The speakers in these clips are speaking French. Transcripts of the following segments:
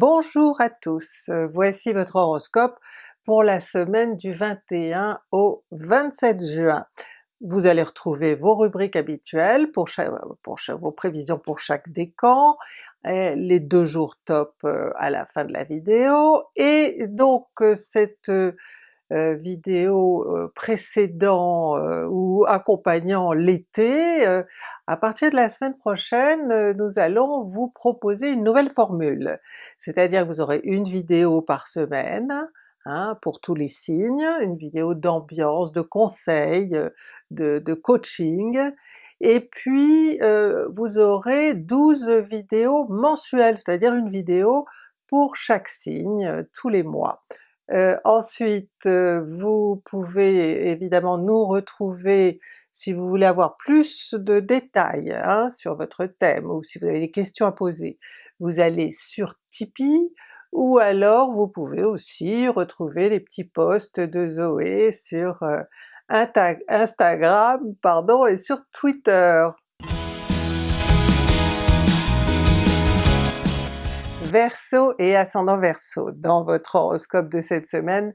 Bonjour à tous, euh, voici votre horoscope pour la semaine du 21 au 27 juin. Vous allez retrouver vos rubriques habituelles pour, vos prévisions pour chaque décan, les deux jours top euh, à la fin de la vidéo, et donc euh, cette euh, vidéo euh, précédant euh, ou accompagnant l'été, à partir de la semaine prochaine nous allons vous proposer une nouvelle formule. C'est-à-dire que vous aurez une vidéo par semaine, Hein, pour tous les signes, une vidéo d'ambiance, de conseils, de, de coaching, et puis euh, vous aurez 12 vidéos mensuelles, c'est-à-dire une vidéo pour chaque signe tous les mois. Euh, ensuite, euh, vous pouvez évidemment nous retrouver si vous voulez avoir plus de détails hein, sur votre thème ou si vous avez des questions à poser. Vous allez sur Tipeee, ou alors vous pouvez aussi retrouver les petits posts de Zoé sur euh, Instagram pardon, et sur Twitter. Verseau et ascendant Verseau. Dans votre horoscope de cette semaine,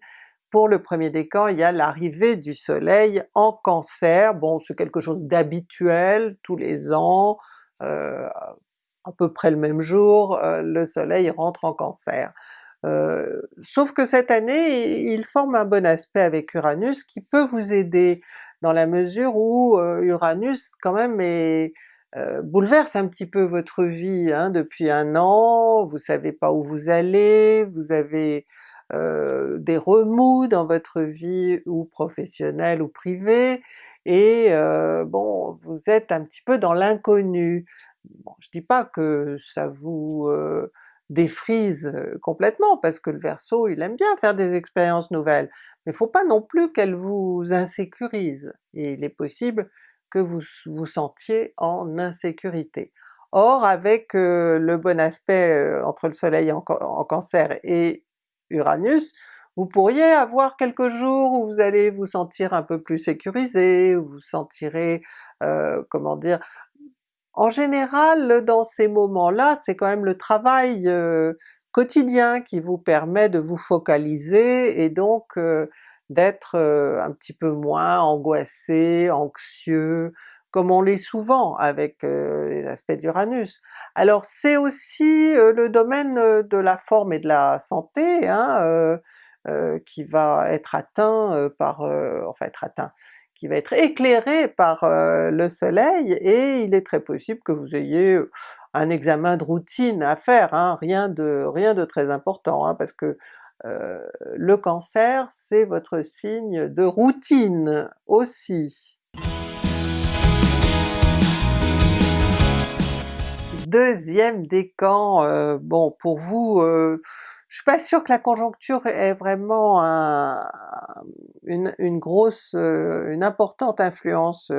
pour le premier décan, il y a l'arrivée du soleil en Cancer. Bon, c'est quelque chose d'habituel, tous les ans, euh, à peu près le même jour, euh, le soleil rentre en Cancer. Euh, sauf que cette année, il forme un bon aspect avec Uranus qui peut vous aider dans la mesure où Uranus quand même est, euh, bouleverse un petit peu votre vie hein, depuis un an, vous savez pas où vous allez, vous avez euh, des remous dans votre vie ou professionnelle ou privée, et euh, bon, vous êtes un petit peu dans l'inconnu. Bon, je dis pas que ça vous défrise complètement, parce que le Verseau il aime bien faire des expériences nouvelles, mais faut pas non plus qu'elles vous insécurisent, et il est possible que vous vous sentiez en insécurité. Or avec euh, le bon aspect euh, entre le soleil en, cancer et Uranus, vous pourriez avoir quelques jours où vous allez vous sentir un peu plus sécurisé, vous vous sentirez, euh, comment dire, en général dans ces moments-là c'est quand même le travail quotidien qui vous permet de vous focaliser et donc d'être un petit peu moins angoissé, anxieux, comme on l'est souvent avec les aspects d'Uranus. Alors c'est aussi le domaine de la forme et de la santé hein, qui va être atteint par, enfin être atteint, qui va être éclairé par le soleil, et il est très possible que vous ayez un examen de routine à faire, hein, rien de rien de très important, hein, parce que euh, le Cancer c'est votre signe de routine aussi. Deuxième décan, euh, bon pour vous, euh, je suis pas sûre que la conjoncture ait vraiment une, grosse, une importante influence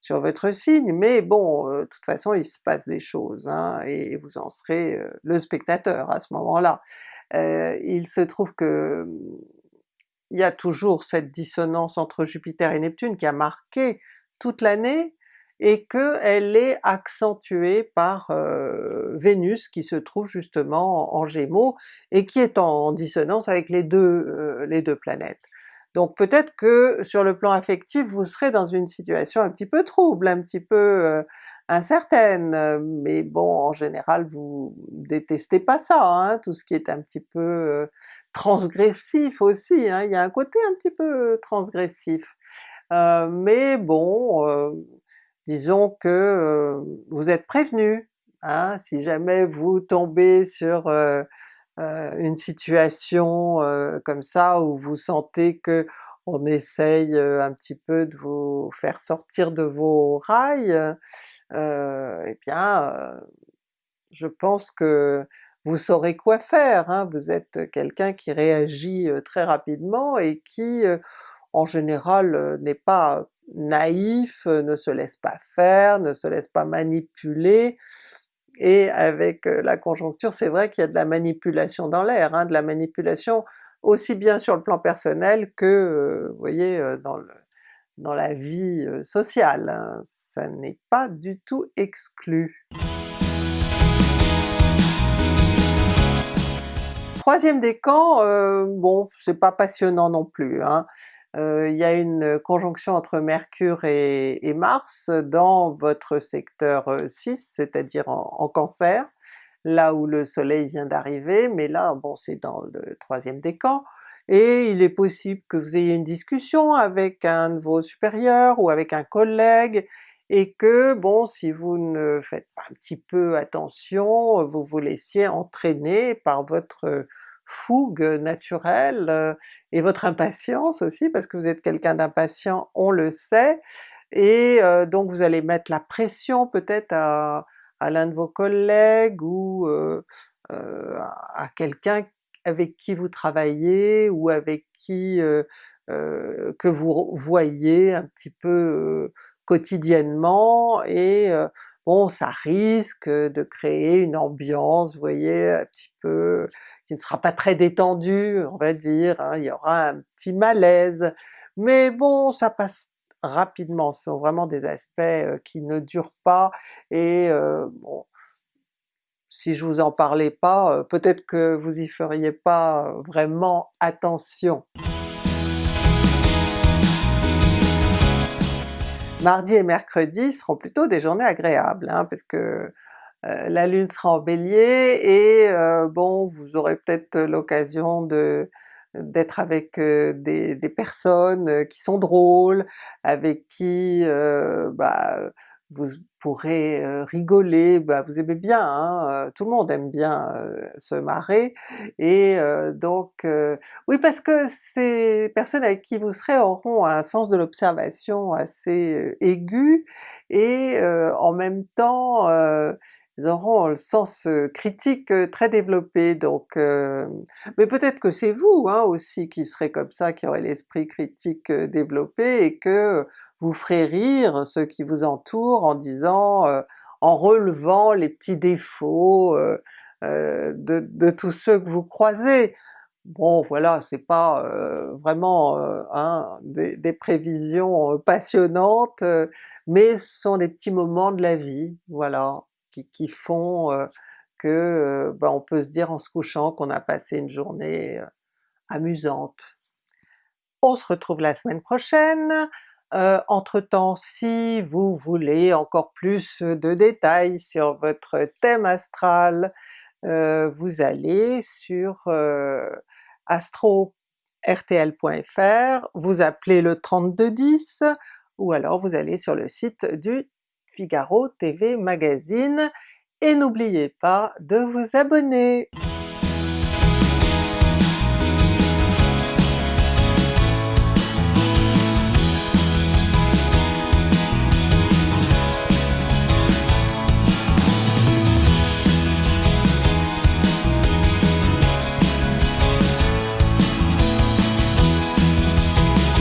sur votre signe, mais bon, de toute façon il se passe des choses, hein, et vous en serez le spectateur à ce moment-là. Euh, il se trouve que il y a toujours cette dissonance entre Jupiter et Neptune qui a marqué toute l'année, et qu'elle est accentuée par euh, Vénus qui se trouve justement en Gémeaux, et qui est en, dissonance avec euh, les deux planètes. Donc peut-être que sur le plan affectif vous serez dans une situation un petit peu trouble, un petit peu incertaine, mais bon en général vous détestez pas ça, hein, tout ce qui est un petit peu euh, transgressif aussi, hein, il y a un côté un petit peu transgressif. Euh, mais bon, euh, disons que vous êtes prévenu, hein, si jamais vous tombez sur une situation comme ça où vous sentez que on essaye un petit peu de vous faire sortir de vos rails, euh, eh bien je pense que vous saurez quoi faire, hein. vous êtes quelqu'un qui réagit très rapidement et qui en général n'est pas naïf, ne se laisse pas faire, ne se laisse pas manipuler, et avec la conjoncture c'est vrai qu'il y a de la manipulation dans l'air, hein, de la manipulation aussi bien sur le plan personnel que, vous voyez, dans le, dans la vie sociale, hein. ça n'est pas du tout exclu. Troisième décan, euh, bon c'est pas passionnant non plus. Hein. Euh, il y a une conjonction entre Mercure et, Mars dans votre secteur 6, euh, c'est-à-dire en, Cancer, là où le soleil vient d'arriver, mais là bon c'est dans le troisième décan, et il est possible que vous ayez une discussion avec un de vos supérieurs ou avec un collègue, et que bon si vous ne faites pas un petit peu attention, vous vous laissiez entraîner par votre fougue naturelle euh, et votre impatience aussi, parce que vous êtes quelqu'un d'impatient, on le sait, et euh, donc vous allez mettre la pression peut-être à, l'un de vos collègues ou euh, à quelqu'un avec qui vous travaillez ou avec qui que vous voyez un petit peu quotidiennement, et bon ça risque de créer une ambiance, vous voyez, un petit peu qui ne sera pas très détendue, on va dire, hein. il y aura un petit malaise, mais bon ça passe rapidement, ce sont vraiment des aspects qui ne durent pas, et bon, si je vous en parlais pas, peut-être que vous y feriez pas vraiment attention. Mardi et mercredi seront plutôt des journées agréables, hein, parce que euh, la Lune sera en Bélier et euh, bon vous aurez peut-être l'occasion de d'être avec euh, des, des, personnes qui sont drôles, avec qui bah, vous pourrez rigoler, bah vous aimez bien, hein, tout le monde aime bien se marrer, et donc oui parce que ces personnes avec qui vous serez auront un sens de l'observation assez aigu, et en même temps ils auront le sens critique très développé, donc mais peut-être que c'est vous hein, aussi qui serez comme ça, qui aurez l'esprit critique développé et que vous ferez rire ceux qui vous entourent en disant, en relevant les petits défauts de, de, tous ceux que vous croisez. Bon voilà, c'est pas vraiment hein, des, des, prévisions passionnantes, mais ce sont des petits moments de la vie, voilà qui, font que ben, on peut se dire en se couchant qu'on a passé une journée amusante. On se retrouve la semaine prochaine, entre temps si vous voulez encore plus de détails sur votre thème astral, vous allez sur astro-rtl.fr, vous appelez le 3210, ou alors vous allez sur le site du Figaro TV Magazine, et n'oubliez pas de vous abonner!